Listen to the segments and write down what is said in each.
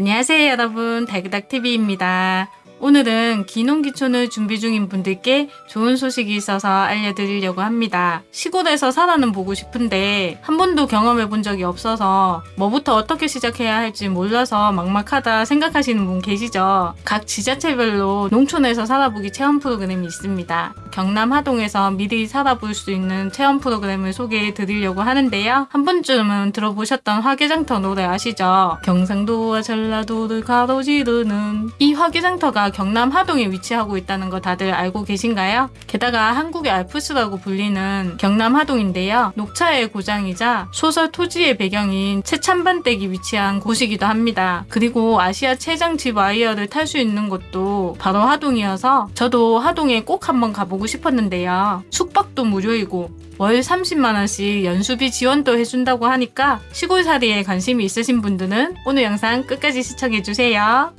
안녕하세요 여러분 달그닥TV입니다. 오늘은 기농기촌을 준비 중인 분들께 좋은 소식이 있어서 알려드리려고 합니다. 시골에서 살아는 보고 싶은데 한 번도 경험해 본 적이 없어서 뭐부터 어떻게 시작해야 할지 몰라서 막막하다 생각하시는 분 계시죠? 각 지자체별로 농촌에서 살아보기 체험 프로그램이 있습니다. 경남 하동에서 미리 살아볼 수 있는 체험 프로그램을 소개해 드리려고 하는데요. 한 번쯤은 들어보셨던 화개장터 노래 아시죠? 경상도와 전라도를 가로지르는 이 화개장터가 경남 하동에 위치하고 있다는 거 다들 알고 계신가요? 게다가 한국의 알프스라고 불리는 경남 하동인데요. 녹차의 고장이자 소설 토지의 배경인 채찬반댁이 위치한 곳이기도 합니다. 그리고 아시아 최장지 와이어를 탈 수 있는 곳도 바로 하동이어서 저도 하동에 꼭 한번 가보고 싶었는데요. 숙박도 무료이고 월 30만원씩 연수비 지원도 해준다고 하니까 시골살이에 관심이 있으신 분들은 오늘 영상 끝까지 시청해주세요.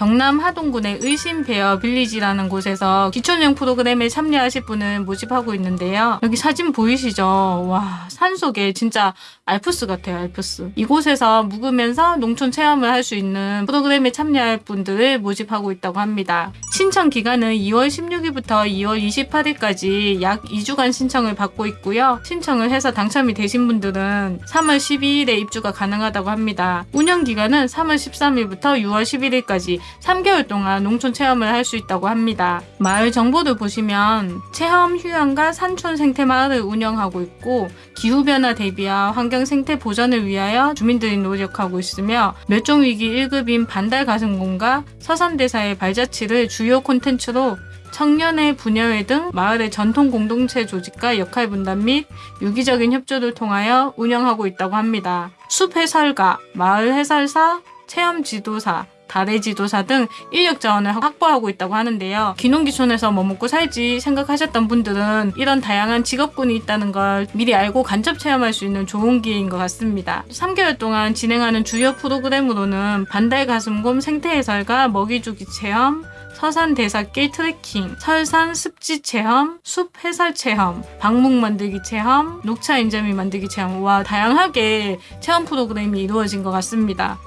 경남 하동군의 의심베어 빌리지라는 곳에서 기초여행 프로그램에 참여하실 분을 모집하고 있는데요. 여기 사진 보이시죠? 와 산속에 진짜 알프스 같아요 알프스. 이곳에서 묵으면서 농촌 체험을 할 수 있는 프로그램에 참여할 분들을 모집하고 있다고 합니다. 신청 기간은 2월 16일부터 2월 28일까지 약 2주간 신청을 받고 있고요. 신청을 해서 당첨이 되신 분들은 3월 12일에 입주가 가능하다고 합니다. 운영 기간은 3월 13일부터 6월 11일까지 3개월 동안 농촌 체험을 할 수 있다고 합니다. 마을 정보를 보시면 체험 휴양과 산촌 생태 마을을 운영하고 있고 기후변화 대비와 환경 생태 보전을 위하여 주민들이 노력하고 있으며 멸종위기 1급인 반달 가슴곰과 서산대사의 발자취를 주요 콘텐츠로 청년의 분야회 등 마을의 전통 공동체 조직과 역할 분담 및 유기적인 협조를 통하여 운영하고 있다고 합니다. 숲 해설가, 마을 해설사, 체험 지도사, 다래 지도사 등 인력 자원을 확보하고 있다고 하는데요. 기농기촌에서 뭐 먹고 살지 생각하셨던 분들은 이런 다양한 직업군이 있다는 걸 미리 알고 간접 체험할 수 있는 좋은 기회인 것 같습니다. 3개월 동안 진행하는 주요 프로그램으로는 반달 가슴곰 생태 해설과 먹이주기 체험, 서산 대사길 트레킹, 설산 습지 체험, 숲 해설 체험, 방목 만들기 체험, 녹차 인절미 만들기 체험 와 다양하게 체험 프로그램이 이루어진 것 같습니다.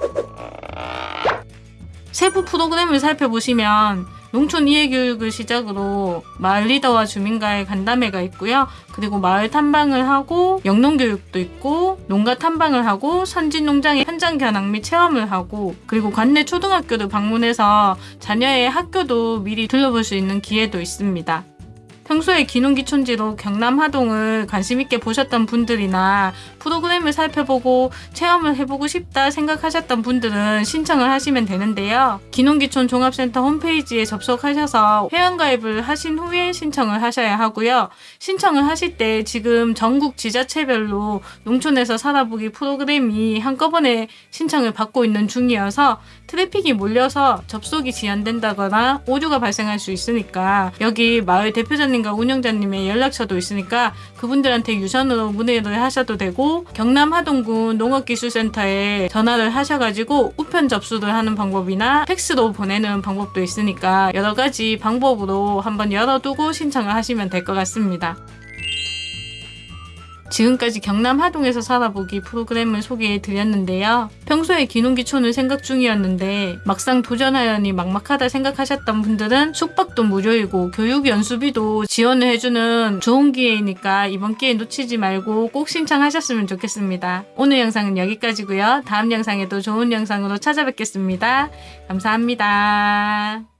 세부 프로그램을 살펴보시면 농촌 이해교육을 시작으로 마을 리더와 주민과의 간담회가 있고요. 그리고 마을 탐방을 하고 영농교육도 있고 농가 탐방을 하고 선진 농장의 현장 견학 및 체험을 하고 그리고 관내 초등학교를 방문해서 자녀의 학교도 미리 둘러볼 수 있는 기회도 있습니다. 평소에 기농기촌지로 경남 하동을 관심있게 보셨던 분들이나 프로그램을 살펴보고 체험을 해보고 싶다 생각하셨던 분들은 신청을 하시면 되는데요. 기농기촌 종합센터 홈페이지에 접속하셔서 회원가입을 하신 후에 신청을 하셔야 하고요. 신청을 하실 때 지금 전국 지자체별로 농촌에서 살아보기 프로그램이 한꺼번에 신청을 받고 있는 중이어서 트래픽이 몰려서 접속이 지연된다거나 오류가 발생할 수 있으니까 여기 마을 대표자 님과 운영자님의 연락처도 있으니까 그분들한테 유선으로 문의를 하셔도 되고 경남 하동군 농업기술센터에 전화를 하셔가지고 우편 접수를 하는 방법이나 팩스로 보내는 방법도 있으니까 여러 가지 방법으로 한번 열어두고 신청을 하시면 될 것 같습니다. 지금까지 경남 하동에서 살아보기 프로그램을 소개해 드렸는데요. 평소에 기농기촌을 생각 중이었는데 막상 도전하려니 막막하다 생각하셨던 분들은 숙박도 무료이고 교육 연수비도 지원을 해주는 좋은 기회이니까 이번 기회 놓치지 말고 꼭 신청하셨으면 좋겠습니다. 오늘 영상은 여기까지고요. 다음 영상에도 좋은 영상으로 찾아뵙겠습니다. 감사합니다.